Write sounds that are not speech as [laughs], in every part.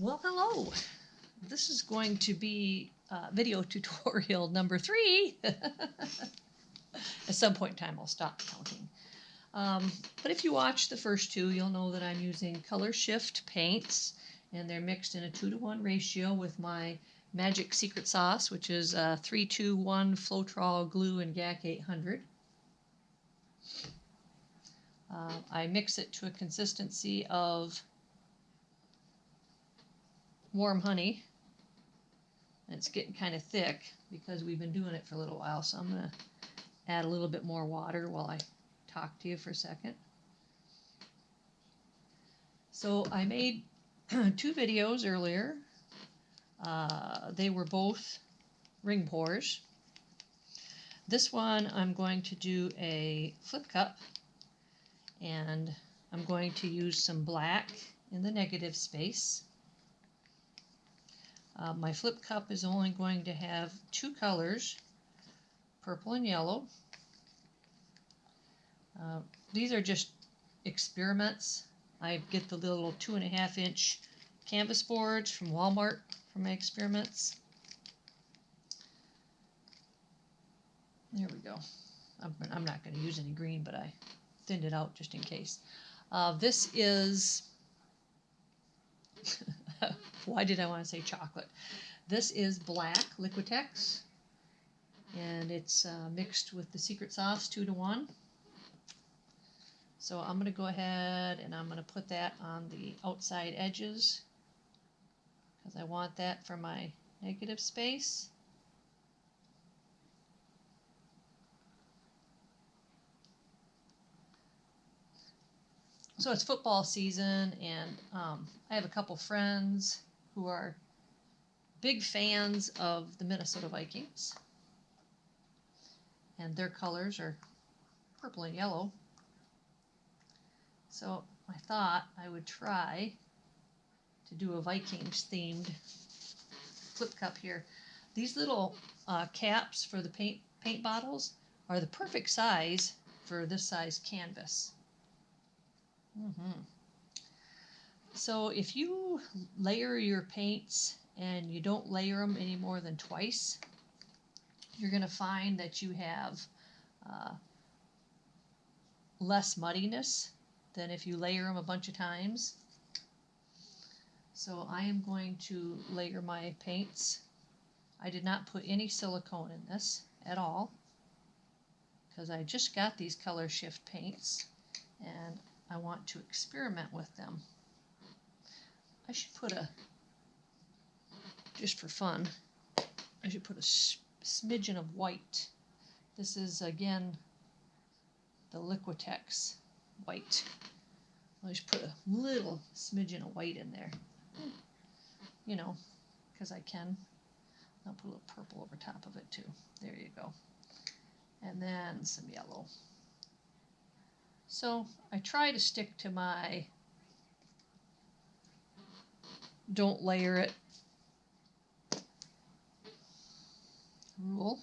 Well, hello. This is going to be uh, video tutorial [laughs] number three. [laughs] At some point in time, I'll stop counting. Um, but if you watch the first two, you'll know that I'm using Color Shift paints, and they're mixed in a two to one ratio with my Magic Secret Sauce, which is uh, 321 Floetrol Glue and GAC 800. Uh, I mix it to a consistency of warm honey. And it's getting kind of thick because we've been doing it for a little while, so I'm going to add a little bit more water while I talk to you for a second. So I made [clears throat] two videos earlier. Uh, they were both ring pours. This one I'm going to do a flip cup and I'm going to use some black in the negative space. Uh, my flip cup is only going to have two colors, purple and yellow. Uh, these are just experiments. I get the little two and a half inch canvas boards from Walmart for my experiments. There we go. I'm, I'm not going to use any green, but I thinned it out just in case. Uh, this is [laughs] [laughs] why did I want to say chocolate? This is black Liquitex, and it's uh, mixed with the secret sauce two to one. So I'm going to go ahead and I'm going to put that on the outside edges because I want that for my negative space. So it's football season, and um, I have a couple friends who are big fans of the Minnesota Vikings, and their colors are purple and yellow. So I thought I would try to do a Vikings themed flip cup here. These little uh, caps for the paint paint bottles are the perfect size for this size canvas. Mm-hmm. So if you layer your paints and you don't layer them any more than twice, you're going to find that you have uh, less muddiness than if you layer them a bunch of times. So I am going to layer my paints. I did not put any silicone in this at all because I just got these color shift paints and I want to experiment with them. I should put a, just for fun, I should put a smidgen of white. This is again the Liquitex white. I'll just put a little smidgen of white in there. You know, because I can. I'll put a little purple over top of it too. There you go. And then some yellow. So I try to stick to my don't layer it rule.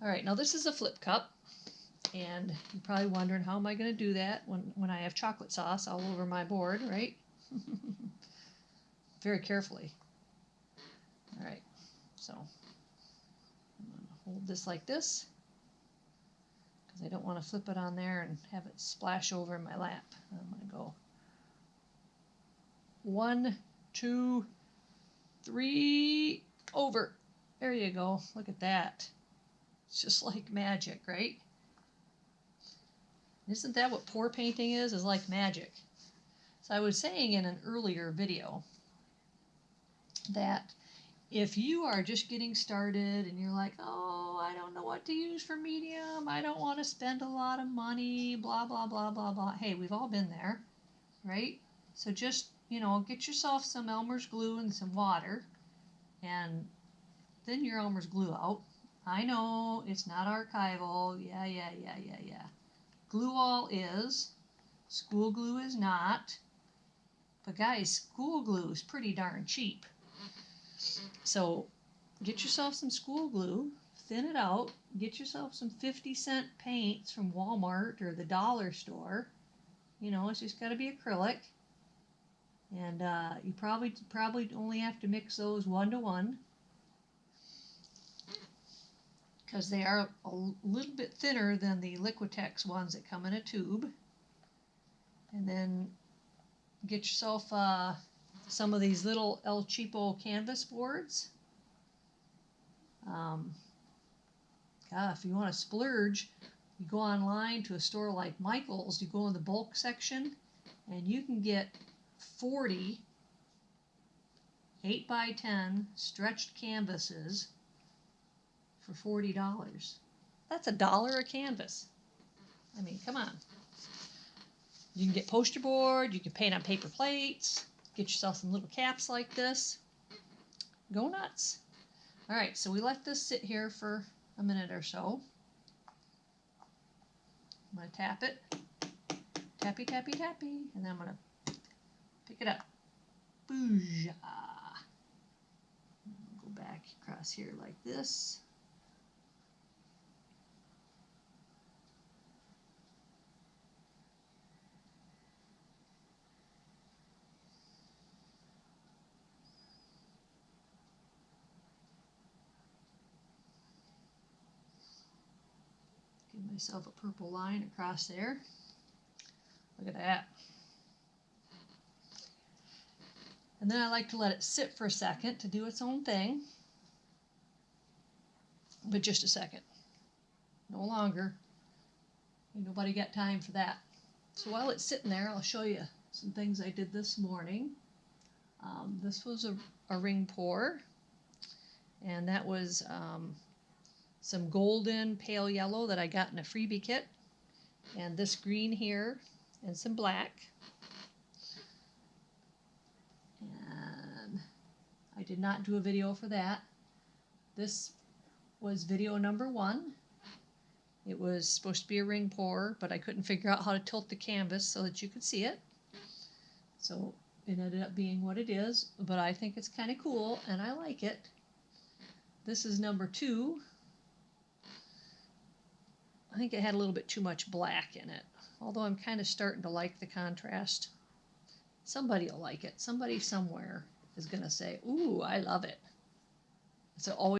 All right, now this is a flip cup, and you're probably wondering how am I going to do that when, when I have chocolate sauce all over my board, right? [laughs] Very carefully. All right, so I'm going to hold this like this because I don't want to flip it on there and have it splash over in my lap. I'm going to go one, two, three, over. There you go. Look at that. It's just like magic, right? Isn't that what pour painting is? Is like magic. So I was saying in an earlier video that if you are just getting started and you're like, oh, I don't know what to use for medium, I don't want to spend a lot of money, blah, blah, blah, blah, blah. Hey, we've all been there, right? So just, you know, get yourself some Elmer's glue and some water and then your Elmer's glue out. I know it's not archival. Yeah, yeah, yeah, yeah, yeah. Glue all is. School glue is not. But guys, school glue is pretty darn cheap. So get yourself some school glue, thin it out, get yourself some 50 cent paints from Walmart or the dollar store. You know, it's just got to be acrylic. And uh, you probably probably only have to mix those one to one because they are a little bit thinner than the Liquitex ones that come in a tube. And then get yourself uh, some of these little El Cheapo canvas boards. Um, God, if you want to splurge, you go online to a store like Michael's, you go in the bulk section, and you can get 40 8 by 10 stretched canvases for $40. That's a dollar a canvas. I mean, come on. You can get poster board, you can paint on paper plates, get yourself some little caps like this. Go nuts. All right, so we let this sit here for a minute or so. I'm going to tap it. Tappy, tappy, tappy. And then I'm going to pick it up. Booyah. Go back across here like this. Myself a purple line across there. Look at that. And then I like to let it sit for a second to do its own thing. But just a second. No longer. Ain't nobody got time for that. So while it's sitting there, I'll show you some things I did this morning. Um, this was a, a ring pour. And that was um, some golden pale yellow that I got in a freebie kit. And this green here and some black. And I did not do a video for that. This was video number one. It was supposed to be a ring pour, but I couldn't figure out how to tilt the canvas so that you could see it. So it ended up being what it is, but I think it's kind of cool and I like it. This is number two. I think it had a little bit too much black in it, although I'm kind of starting to like the contrast. Somebody will like it. Somebody somewhere is going to say, Ooh, I love it. So always